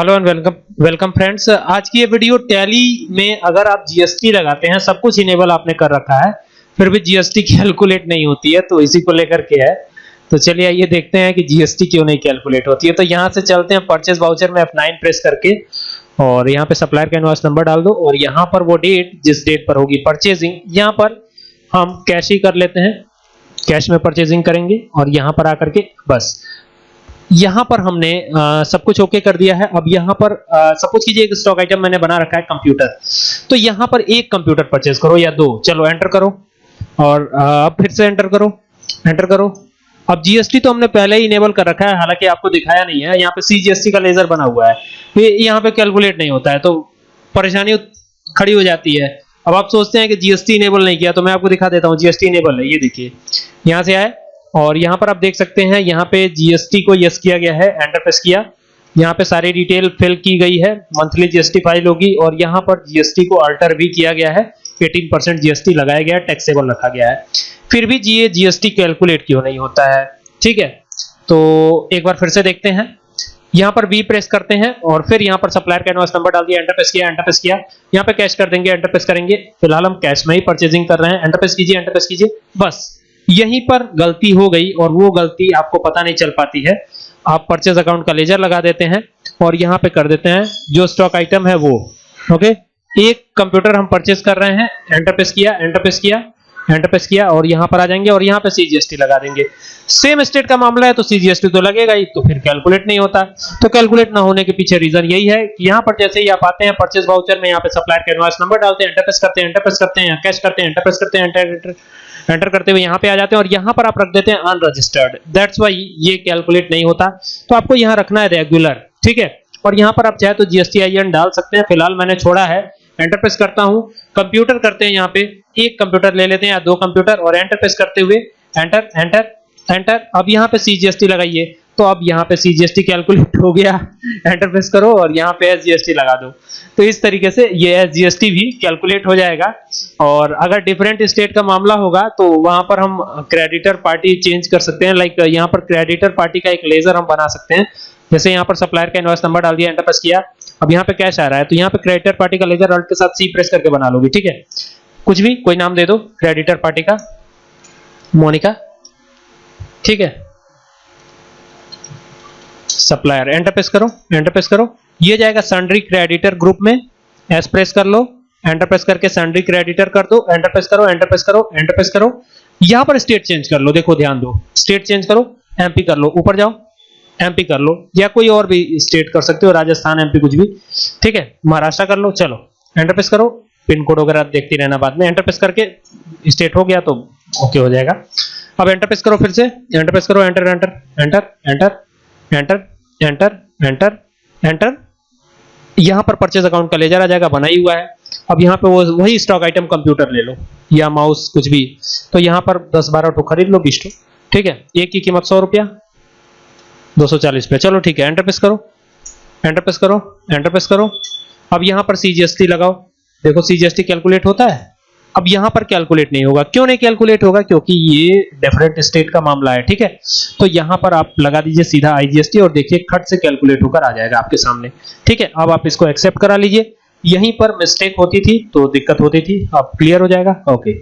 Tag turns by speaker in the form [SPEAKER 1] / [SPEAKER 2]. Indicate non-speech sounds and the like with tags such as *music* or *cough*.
[SPEAKER 1] Hello and welcome welcome friends. आज की ये वीडियो टैली में अगर आप जीएसटी लगाते हैं, सब कुछ इनेबल आपने कर रखा है, फिर भी जीएसटी कैलकुलेट *laughs* नहीं होती है तो इसी को लेकर के है। तो चलिए आइए देखते हैं कि जीएसटी क्यों नहीं कैलकुलेट होती है। तो यहाँ से चलते हैं परचेज वाउचर में F9 प्रेस करके, और यहाँ पे सप्लायर का इनवॉइस नंबर डाल दो, और यहाँ पर वो डेट जिस डेट पर होगी परचेजिंग यहाँ पर हम कैश ही कर लेते हैं। कैश में परचेजिंग करेंगे, और यहाँ पर आकर के बस। यहाँ पर हमने आ, सब कुछ ओके कर दिया है। अब यहाँ पर सपोज़ कीजिए एक स्टॉक आइटम मैंने बना रखा है कंप्यूटर तो यहाँ पर एक कंप्यूटर परचेज करो या दो। चलो एंटर करो और अब फिर से एंटर करो। एंटर करो। अब जीएसटी तो हमने पहले ही इनेबल कर रखा है हालाँकि आपको दिखाया नहीं है। यहाँ पे सीजीएसटी का लेजर बना हुआ है। ये यहाँ पे कैलकुलेट नहीं होता है तो परेशानी खड़ी हो जाती है। अब आप सोचते हैं कि जीएसटी इनेबल नहीं किया तो मैं आपको दिखा देता हूँ जीएसटी इनेबल है। ये देखिए यहाँ से आए और यहाँ पर आप देख सकते हैं, यहाँ पे जीएसटी को यस किया गया है एंटर प्रेस किया। यहाँ पे सारी डिटेल फिल की गई है मंथली जीएसटी फ़ाइल होगी और यहाँ पर जीएसटी को अल्टर भी किया गया है। 18 परसेंट जीएसटी लगाया गया है टैक्सेबल रखा गया है। फिर भी जी जीएसटी कैलकुलेट क्यों नहीं होता है? ठीक है तो एक बार फिर से देखते हैं। यहाँ पर बी प्रेस करते हैं और फिर यहाँ पर सप्लायर का इनवॉइस नंबर डाल दिया एंटर प्रेस किया एंटर प्रेस किया। यहाँ पे कैश कर देंगे एंटर प्रेस करेंगे। फ़िलहाल हम कैश में ही परचेजिंग कर रहे हैं। एंटर प्रेस कीजिए एंटर प्रेस कीजिए। बस। यहीं पर गलती हो गई और वो गलती आपको पता नहीं चल पाती है। आप परचेज अकाउंट का लेजर लगा देते हैं और यहाँ पे कर देते हैं, जो स्टॉक आइटम है वो ओके एक कंप्यूटर हम परचेज कर रहे हैं एंटर प्रेस किया एंटर प्रेस किया एंटर प्रेस किया और यहाँ पर आ जाएँगे और यहाँ पे सीजीएसटी लगा देंगे। सेम स्टेट का मामला है तो सीजीएसटी तो लगेगा ही तो फिर कैलकुलेट नहीं होता। तो कैलकुलेट ना होने के पीछे रीजन यही है कि यहाँ पर जैसे ही आप आते हैं परचेज वाउचर में, यहाँ पे सप्लायर का इनवॉइस नंबर डालते हैं एंटर प्रेस करते हैं एंटर प्रेस करते हैं कैश करते हैं एंटर प्रेस करते हैं एंटर एंटर करते हुए यहाँ पे आ जाते हैं और यहाँ पर आप रख देते हैं अनरजिस्टर्ड दैट्स वाई ये कैलकुलेट नहीं होता। तो आपको यहाँ रखना है रेगुलर ठीक है? और यहाँ पर आप चाहे तो जीएसटी आईएन डाल सकते हैं। फ़िलहाल मैंने छोड़ा है एंटर प्रेस करता हूँ। कंप्यूटर करते हैं यहाँ पे। एक कंप्यूटर ले लेते हैं या दो कंप्यूटर और एंटर प्रेस करते हुए। एंटर एंटर एंटर अब यहाँ पे सीजीएसटी लगाइए। तो अब यहाँ पे सीजीएसटी कैलकुलेट हो गया। एंटर प्रेस करो और यहाँ पे एसजीएसटी लगा दो। तो इस तरीके से ये एसजीएसटी भी कैलकुलेट हो जाएगा। और अगर डिफरेंट स्टेट का मामला होगा तो वहाँ पर हम क्रेडिटर पार्टी चेंज कर सकते हैं। लाइक यहाँ पर क्रेडिटर पार्टी का एक लेजर हम बना सकते हैं। जैसे यहाँ पर सप्लायर का इनवॉइस नंबर डाल दिया एंटर प्रेस किया। अब यहाँ पे कैश आ रहा है तो यहाँ पे क्रेडिटर पार्टी का लेजर अल्ट के साथ सी प्रेस करके बना लोगे, ठीक है? कुछ भी, कोई नाम दे दो क्रेडिटर पार्टी का, मोनिका, ठीक है? सप्लायर एंटर प्रेस करो एंटर प्रेस करो। ये जाएगा सन्ड्री क्रेडिटर ग्रुप में एस प्रेस कर लो एंटर प्रेस करके सन्ड्री क्रेडिटर कर दो एंटर प्रेस करो एंटर प्रेस करो एंटर प्रेस करो। यहाँ पर स्टेट चेंज कर लो, देखो ध्यान दो स्टेट चेंज करो एमपी कर लो, ऊपर जाओ। एमपी कर लो, या कोई और भी स्टेट कर सकते हो, राजस्थान एमपी कुछ भी। ठीक है, महाराष्ट्र कर लो, चलो। एंटरप्रेस करो पिन कोड वगैरह देखते रहना बाद में। एंटरप्रेस करके स्टेट हो गया तो ओके हो जाएगा। अब एंटरप्रेस करो फिर से। एंटरप्रेस करो enter enter enter enter enter enter enter enter यहाँ पर परचेज अकाउंट का लेजर आ जाएगा बना ही हुआ है। अब यहाँ पे वो, वही स्टॉक आइटम कंप्यूटर ले लो, या माउस कुछ भी। तो यहाँ पर 10 12 टो खरीद लो 20 टो ठीक है, एक की कीमत सौ रुपया 240 पे। चलो ठीक है एंटर प्रेस करो। एंटर प्रेस करो एंटर प्रेस करो। अब यहाँ पर सीजीएसटी लगाओ। देखो सीजीएसटी कैलकुलेट होता है। अब यहाँ पर कैलकुलेट नहीं होगा। क्यों नहीं कैलकुलेट होगा? क्योंकि ये डिफरेंट स्टेट का मामला है, ठीक है? तो यहाँ पर आप लगा दीजिए सीधा आईजीएसटी और देखिए, खट से कैलकुलेट होकर आ जाएगा आपके सामने। ठीक है, अब आप इसको एक्सेप्ट करा लीजिए। यहीं पर मिस्टेक होती थी तो दिक्कत होती थी। अब क्लियर हो जाएगा। ओके